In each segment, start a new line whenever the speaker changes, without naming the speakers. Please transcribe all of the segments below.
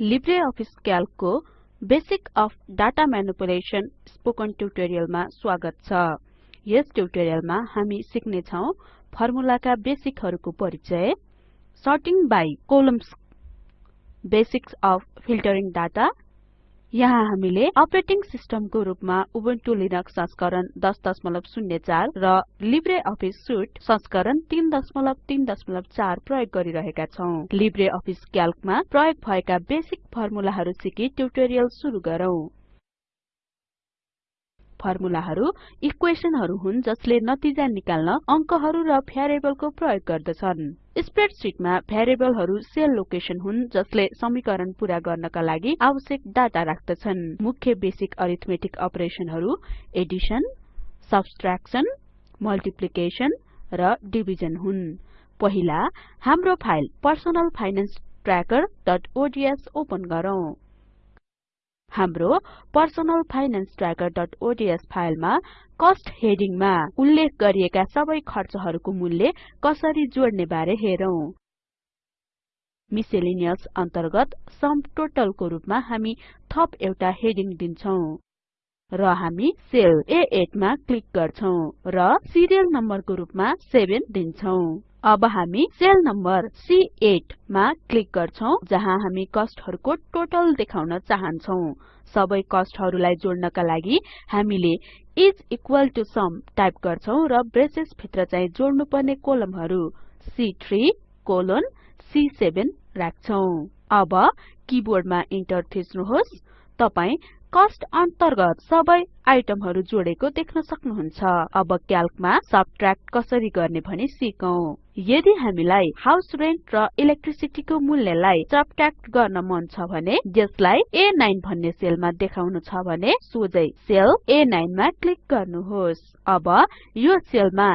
LibreOffice क्याल्कको basic of data manipulation spoken ट्युटोरियलमा स्वागत छ। यस ट्युटोरियलमा हामी सिक्ने छौं फर्मुलाका बेसिकहरुको परिचय। Sorting by columns basics of filtering data यहाँ हामीले अपरेटिङ सिस्टमको रुपमा उबुन्टु लिनक्स संस्करण 1004 र लिब्रे अफिस सुट संस्करण 334 प्रयोग गरिरहेका छौं। लिब्रे अफिस क्याल्कमा प्रयोग भएका बेसिक फर्मुलाहरु सिकी ट्युटोरियल सुरु गरौँ। फर्मुलाहरु इक्वेशनहरु हुन् जसले नतिजा निकाल्न अंकहरु र भ्यारिएबलको प्रयोग गर्दछन्। स्प्रेडशीटमा भ्यारिएबलहरु सेल लोकेशन हुन् जसले समीकरण पूरा गर्नका लागि आवश्यक डाटा राख्दछन्। मुख्य बेसिक अरिथमेटिक अपरेशनहरु एडिसन सब्ट्र्याक्सन मल्टिप्लिकेसन र डिभिजन हुन्। पहिला हाम्रो फाइल पर्सनल फाइनान्स trackerओडीएस ओपन गरौँ। हाम्रो पर्सनल फाइनान्स trackerओडीएस फाइलमा कस्ट हेडिङमा उल्लेख गरिएका सबै खर्चहरुको मूल्य कसरी जोड्ने बारे हेरौं। मिसेलेनियस अन्तर्गत सम टोटलको रुपमा हामी थप एउटा हेडिङ दिन्छौं र हामी सेल A8 मा क्लिक गर्छौं र सिरियल नम्बरको रुपमा 7 दिन्छौं। अब हामी सेल नम्बर C8 मा क्लिक गर्छौं जहाँ हामी कस्टहरुको टोटल देखाउन चाहन्छौं। सबै कस्टहरुलाई जोड्नका लागि हामीले is equal to sum type गर्छौं र ब्रेसेस भित्र चाहिँ जोड्नुपर्ने कोलमहरु सी3 कोलोन सी7 राख्छौं। अब किबोर्डमा इन्टर थिच्नुहोस्। तपाई कस्ट अन्तर्गत सबै आइटमहरु जोडेको देख्न सक्नुहुन्छ। अब क्याल्कमा सबट्र्याक्ट कसरी गर्ने भनी सिकौं। यदि हामीलाई हाउस रेन्ट र इलेक्ट्रिसिटीको मूल्यलाई सबट्र्याक्ट गर्न मन छ भने यसलाई A9 भन्ने सेलमा देखाउनु छ भने सोझै सेल A9 मा क्लिक गर्नुहोस्। अब यो सेलमा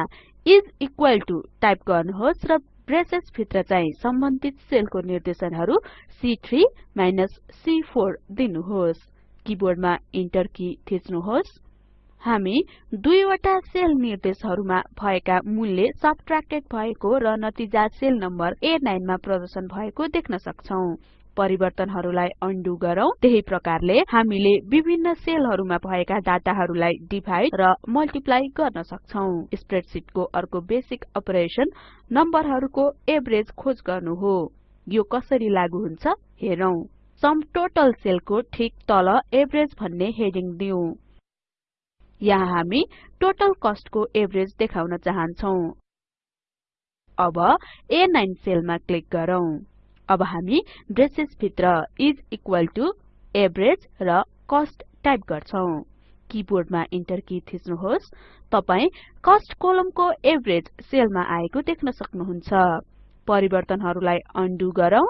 इस इक्वल टु टाइप गर्नुहोस् र ब्रेसेस भित्र चाहिँ सम्बन्धित सेलको निर्देशनहरु सी3 माइनस सी4 दिनुहोस्। किबोर्डमा इन्टर की थिच्नुहोस्। हामी दुईवटा सेल निर्देशहरुमा भएका मूल्य सबट्र्याक्टेड भएको र नतिजा सेल नम्बर A9 मा प्रदर्शन भएको देख्न सक्छौं। परिवर्तनहरुलाई अन्डु गरौँ। त्यही प्रकारले हामीले विभिन्न सेलहरुमा भएका डाटाहरुलाई डिभाइड र मल्टिप्लाई गर्न सक्छौं। स्प्रेडशीटको अर्को बेसिक अपरेसन नम्बरहरुको एभरेज खोज गर्नु हो। यो कसरी लागू हुन्छ हेरौं। सम टोटल सेलको ठीक तल एभरेज भन्ने हेडिङ दिऊ यहाँ हामी टोटल कस्टको एभरेज देखाउन चाहन्छौं। अब A9 सेलमा क्लिक गरौँ। अब हामी ब्रेसेस भित्र इस इक्वल टु एभरेज र कस्ट टाइप गर्छौं। किबोर्डमा इन्टर की थिच्नुहोस्। तपाई कस्ट कोलमको एभरेज सेलमा आएको देख्न सक्नुहुन्छ। परिवर्तनहरुलाई अन्डु गरौँ।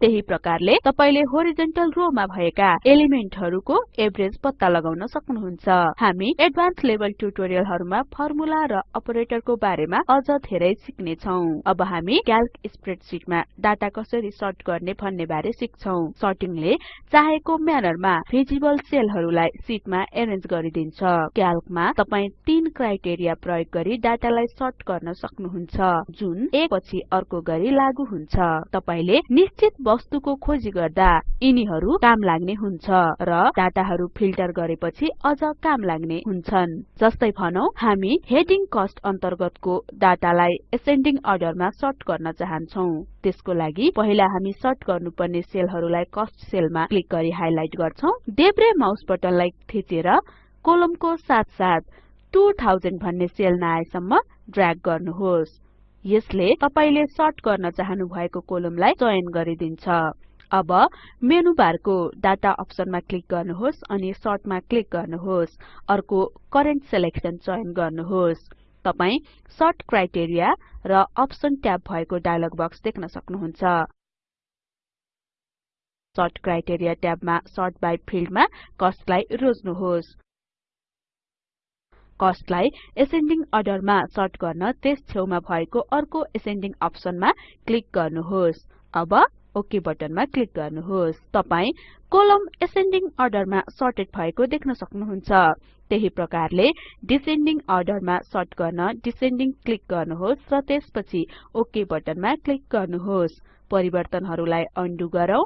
त्यही प्रकारले तपाईले होरिजेन्टल रोमा भएका एलिमेन्टहरुको एभरेज पत्ता लगाउन सक्नुहुन्छ। हामी एडभान्स लेभल ट्युटोरियलहरुमा फर्मुला र अपरेटरको बारेमा अझ धेरै सिक्ने छौं अब हामी क्याल्क स्प्रेडशीटमा डाटा कसरी सर्ट गर्ने भन्ने बारे सिक्छौं। सर्टिङले चाहेको म्यानरमा भिजिबल सेलहरुलाई सिटमा एरेन्ज गरिदिन्छ। क्याल्कमा तपाई तीन क्राइटेरिया प्रयोग गरी डाटालाई सर्ट गर्न सक्नुहुन्छ। जुन एक पछि अर्को गरी लागू हुन्छ। तपाईले निश्चित वस्तुको खोजी गर्दा यिनीहरु काम लाग्ने हुन्छ र डाटाहरु फिल्टर गरेपछि अझ काम लाग्ने हुन्छन्। जस्तै भनौं हामी हेडिङ कस्ट अन्तर्गतको डाटालाई एसेन्डिङ अर्डरमा सर्ट गर्न चाहन्छौं। त्यसको लागि पहिला हामी सर्ट गर्नुपर्ने सेलहरुलाई कस्ट सेलमा क्लिक गरी हाइलाइट गर्छौं। देब्रे माउस बटनलाई थिचेर कोलमको साथसाथ 2000 भन्ने सेल नआएसम्म ड्र्याग गर्नुहोस्। यसले तपाईले सर्ट गर्न चाहनु भएको कोलमलाई चयन गरिदिन्छ। अब मेनु बारको डाटा अप्सनमा क्लिक गर्नुहोस् अनि सर्टमा क्लिक गर्नुहोस्। अर्को करेन्ट सिलेक्सन चयन गर्नुहोस्। तपाई सर्ट क्राइटेरिया र अप्सन ट्याब भएको डायलग बक्स देख्न सक्नुहुन्छ। सर्ट क्राइटेरिया ट्याबमा सर्ट बाइ फिल्डमा कस्टलाई रोज्नुहोस्। कस्टलाई एसेन्डिङ अर्डरमा सर्ट गर्न त्यस छेउमा भएको अर्को एसेन्डिङ अप्सनमा क्लिक गर्नुहोस्। अब ओके बटनमा क्लिक गर्नुहोस्। तपाई कोलम एसेन्डिङ अर्डरमा सर्टेड भएको देख्न सक्नुहुन्छ। त्यही प्रकारले डिसेन्डिङ अर्डरमा सर्ट गर्न डिसेन्डिङ क्लिक गर्नुहोस् र त्यसपछि ओके बटनमा क्लिक गर्नुहोस्। परिवर्तनहरूलाई अन्डु गरौँ।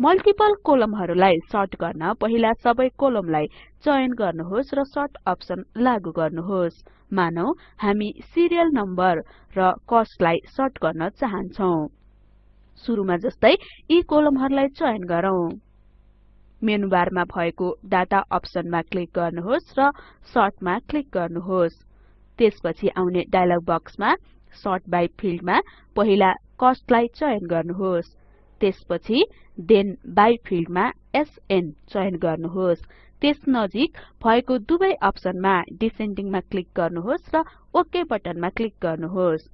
मल्टिपल कोलमहरूलाई सर्ट गर्न पहिला सबै कोलमलाई चयन गर्नुहोस् र सर्ट अप्सन लागू गर्नुहोस्। मानौ हामी सिरियल नम्बर र कस्टलाई सर्ट गर्न चाहन्छौं। सुरुमा जस्तै यी कोलमहरूलाई चयन गरौँ। मेनुबारमा भएको डाटा अप्सनमा क्लिक गर्नुहोस् र सर्टमा क्लिक गर्नुहोस्। त्यसपछि आउने डायलग बक्समा सर्ट बाइ फिल्डमा पहिला कस्टलाई चयन गर्नुहोस्। त्यसपछि देन बाइ फिल्डमा एसएन चयन गर्नुहोस्। त्यस नजिक भएको दुवै अप्सनमा डिसेन्डिङमा क्लिक गर्नुहोस् र ओके बटनमा क्लिक गर्नुहोस्।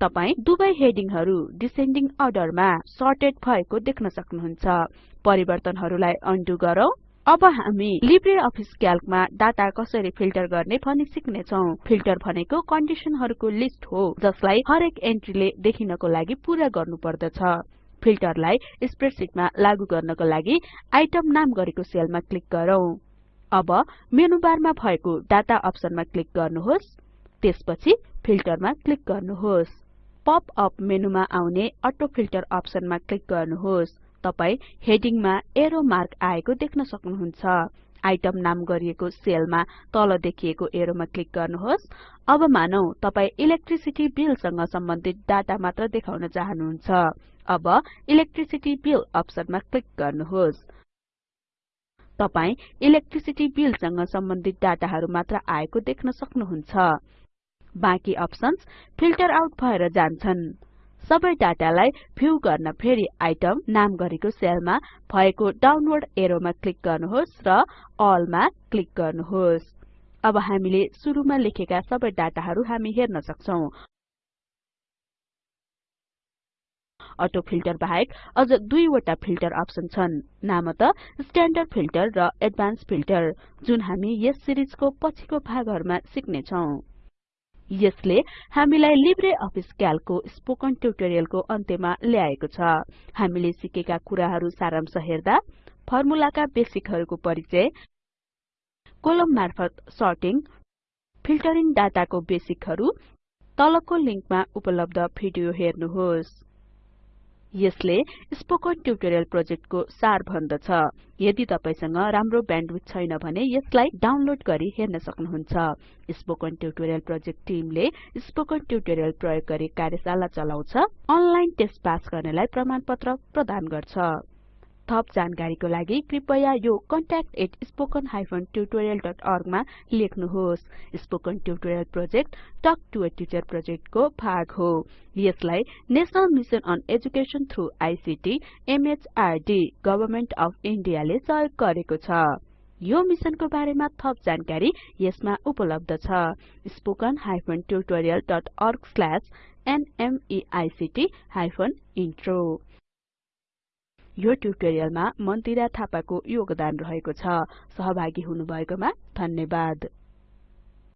तपाई दुवै हेडिङहरू डिसेन्डिङ अर्डरमा सर्टेड भएको देख्न सक्नुहुन्छ। परिवर्तनहरूलाई अन्डु गरौँ। अब हामी लिब्रे अफिस क्याल्कमा डाटा कसरी फिल्टर गर्ने भनी सिक्नेछौं। फिल्टर भनेको कन्डिसनहरुको लिस्ट हो जसलाई हरेक एन्ट्रीले देखिनको लागि पूरा गर्नुपर्दछ। फिल्टरलाई स्प्रेडशीटमा लागू गर्नको लागि आइटम नाम गरेको सेलमा क्लिक गरौँ। अब मेनुबारमा भएको डाटा अप्सनमा क्लिक गर्नुहोस्। त्यसपछि फिल्टरमा क्लिक गर्नुहोस्। पप अप मेनुमा आउने अटो फिल्टर अप्सनमा क्लिक गर्नुहोस्। तपाई हेडिङमा एरो मार्क आएको देख्न सक्नुहुन्छ। आइटम नाम गरिएको सेलमा तल देखिएको एरोमा क्लिक गर्नुहोस्। अब मानौ तपाई इलेक्ट्रिसिटी बिल सँग सम्बन्धित डाटा मात्र देखाउन चाहनुहुन्छ। अब इलेक्ट्रिसिटी बिल अप्सनमा क्लिक गर्नुहोस्। तपाई इलेक्ट्रिसिटी बिल सँग सम्बन्धित डाटाहरु मात्र आएको देख्न सक्नुहुन्छ। बाँकी अप्सन्स फिल्टर आउट भएर जान्छन्। सबै डाटालाई भ्यू गर्न फेरि आइटम नाम गरेको सेलमा भएको डाउनलोड एरोमा क्लिक गर्नुहोस् र अल क्लिक गर्नुहोस्। अब हामीले सुरुमा लेखेका सबै डाटाहरु हामी हेर्न सक्छौं। अटो फिल्टर बाहेक अझ दुईवटा फिल्टर अप्सन छन्। नामत स्ट्यान्डर्ड फिल्टर र एडभान्स फिल्टर जुन हामी यस सिरिजको पछिको भागहरुमा सिक्ने छौं यसले हामीलाई लिब्रे अफिस क्याल्कको स्पोकन ट्युटोरियलको अन्त्यमा ल्याएको छ। हामीले सिकेका कुराहरु सारांश हेर्दा फर्मुलाका बेसिकहरुको परिचय कोलम मार्फत सर्टिङ फिल्टरिङ डाटाको बेसिकहरु तलको लिंकमा उपलब्ध भिडियो हेर्नुहोस्। यसले स्पोकन ट्युटोरियल प्रोजेक्टको सार भन्दछ। यदि तपाईसँग राम्रो ब्यान्डविड्थ छैन भने यसलाई डाउनलोड गरी हेर्न सक्नुहुन्छ। स्पोकन ट्युटोरियल प्रोजेक्ट टिमले स्पोकन ट्युटोरियल प्रयोग गरी कार्यशाला चलाउँछ। अनलाइन टेस्ट पास गर्नेलाई प्रमाणपत्र प्रदान गर्छ। थप जानकारीको लागि कृपया यो contact@spoken tutorialorg मा लेख्नुहोस्। Spoken tutorial project talk to a teacher प्रोजेक्टको भाग हो। यसलाई national mission on education through ICT MHRD government of India ले सहयोग गरेको छ। यो मिशनको बारेमा थप जानकारी यसमा उपलब्ध छ। spoken tutorialorg/nmeict इन्ट्रो यो ट्युटोरियलमा मन्दिरा थापाको योगदान रहेको छ। सहभागी हुनुभएकोमा धन्यवाद।